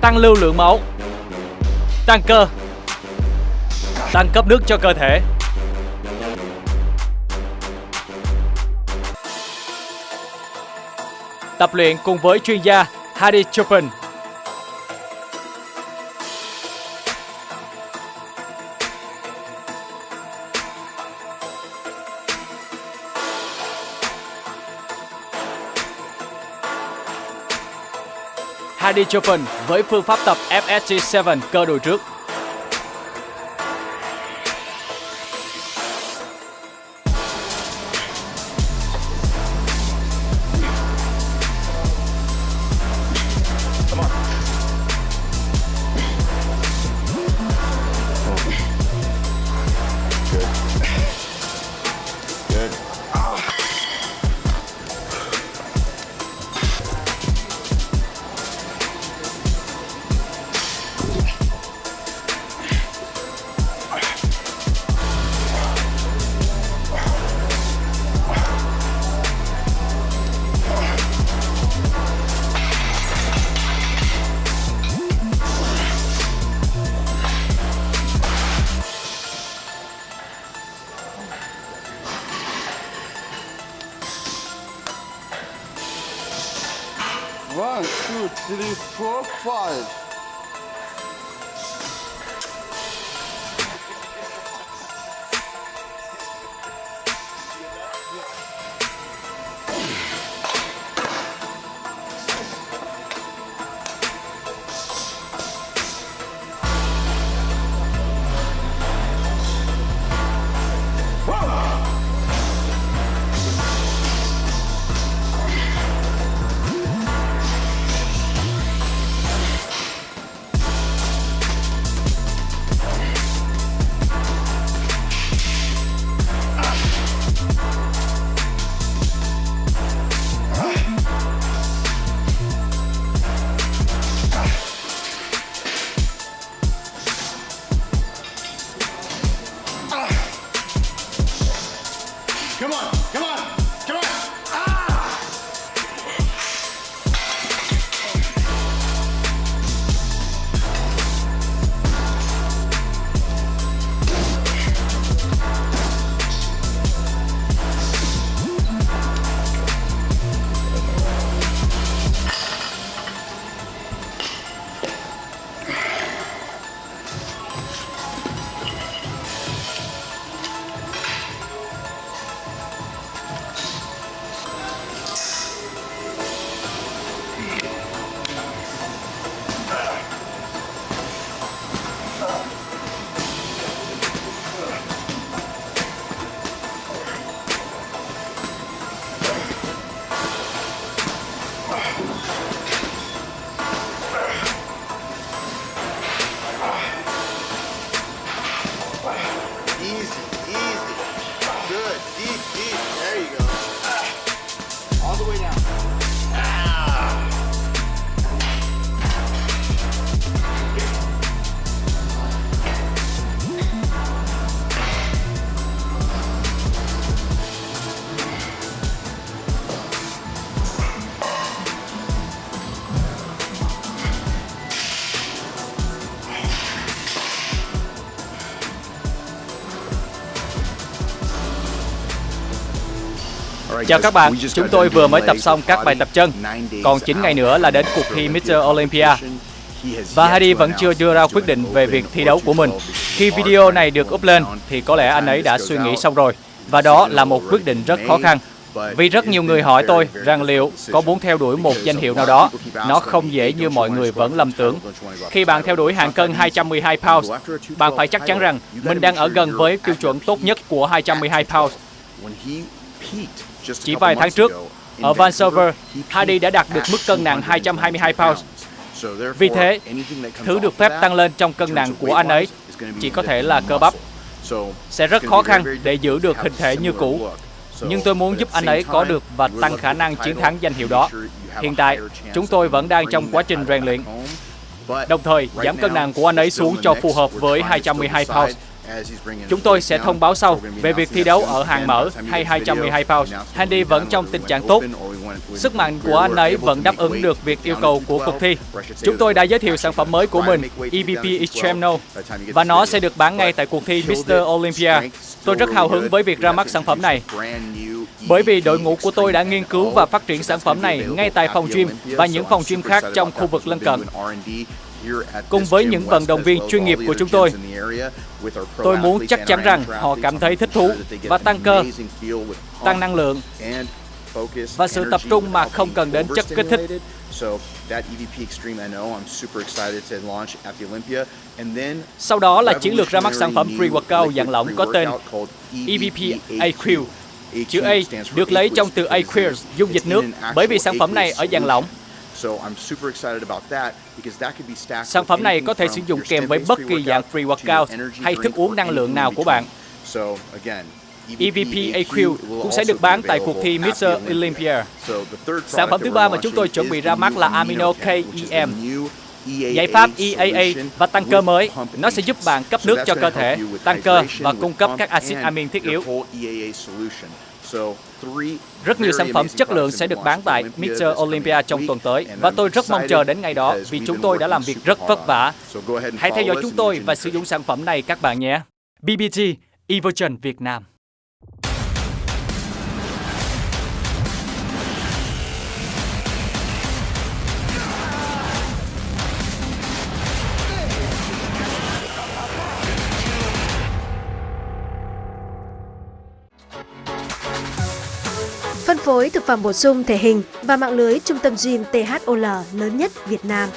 Tăng lưu lượng máu. Tăng cơ. Tăng cấp nước cho cơ thể. Tập luyện cùng với chuyên gia Hadi Chopin. Heidi Chopin với phương pháp tập FSG7 cơ đùi trước. Three, four, five. Chào các bạn, chúng tôi vừa mới tập xong các bài tập chân. Còn 9 ngày nữa là đến cuộc thi Mr. Olympia. Và Hadi vẫn chưa đưa ra quyết định về việc thi đấu của mình. Khi video này được up lên thì có lẽ anh ấy đã suy nghĩ xong rồi. Và đó là một quyết định rất khó khăn. Vì rất nhiều người hỏi tôi rằng liệu có muốn theo đuổi một danh hiệu nào đó, nó không dễ như mọi người vẫn lầm tưởng. Khi bạn theo đuổi hạng cân 212 pounds, bạn phải chắc chắn rằng mình đang ở gần với tiêu chuẩn tốt nhất của 212 pounds. Chỉ vài tháng trước, ở Vancouver, Hardy đã đạt được mức cân nặng 222 pounds. Vì thế, thứ được phép tăng lên trong cân nặng của anh ấy chỉ có thể là cơ bắp. Sẽ rất khó khăn để giữ được hình thể như cũ. Nhưng tôi muốn giúp anh ấy có được và tăng khả năng chiến thắng danh hiệu đó. Hiện tại, chúng tôi vẫn đang trong quá trình rèn luyện. Đồng thời, giảm cân nặng của anh ấy xuống cho phù hợp với 212 pounds. Chúng tôi sẽ thông báo sau về việc thi đấu ở hàng mở hay 212 pounds. Handy vẫn trong tình trạng tốt. Sức mạnh của anh ấy vẫn đáp ứng được việc yêu cầu của cuộc thi. Chúng tôi đã giới thiệu sản phẩm mới của mình, EBP Extreme No, và nó sẽ được bán ngay tại cuộc thi Mr. Olympia. Tôi rất hào hứng với việc ra mắt sản phẩm này. Bởi vì đội ngũ của tôi đã nghiên cứu và phát triển sản phẩm này ngay tại phòng gym và những phòng gym khác trong khu vực lân cận. Cùng với những vận động viên chuyên nghiệp của chúng tôi, tôi muốn chắc chắn rằng họ cảm thấy thích thú và tăng cơ, tăng năng lượng và sự tập trung mà không cần đến chất kích thích. Sau đó là chiến lược ra mắt sản phẩm pre-workout dạng lỏng có tên EVP AQ. Chữ A được lấy trong từ aqueous, dung dịch nước, bởi vì sản phẩm này ở dạng lỏng. Sản phẩm này có thể sử dụng kèm với bất kỳ dạng pre-workout hay thức uống năng lượng nào của bạn. EVP AQ cũng sẽ được bán tại cuộc thi Mr. Olympia. Sản phẩm thứ ba mà chúng tôi chuẩn bị ra mắt là Amino KEM. Giải pháp EAA và tăng cơ mới, nó sẽ giúp bạn cấp nước cho cơ thể, tăng cơ và cung cấp các axit amin thiết yếu. Rất nhiều sản phẩm chất lượng sẽ được bán tại Mr. Olympia trong tuần tới và tôi rất mong chờ đến ngày đó vì chúng tôi đã làm việc rất vất vả. Hãy theo dõi chúng tôi và sử dụng sản phẩm này các bạn nhé. BBT Evolution Việt Nam phân phối thực phẩm bổ sung thể hình và mạng lưới trung tâm gym THOL lớn nhất Việt Nam.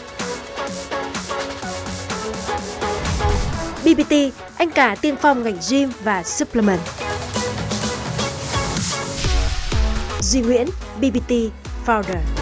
BBT, anh cả tiên phong ngành gym và supplement. Duy Nguyễn, BBT Founder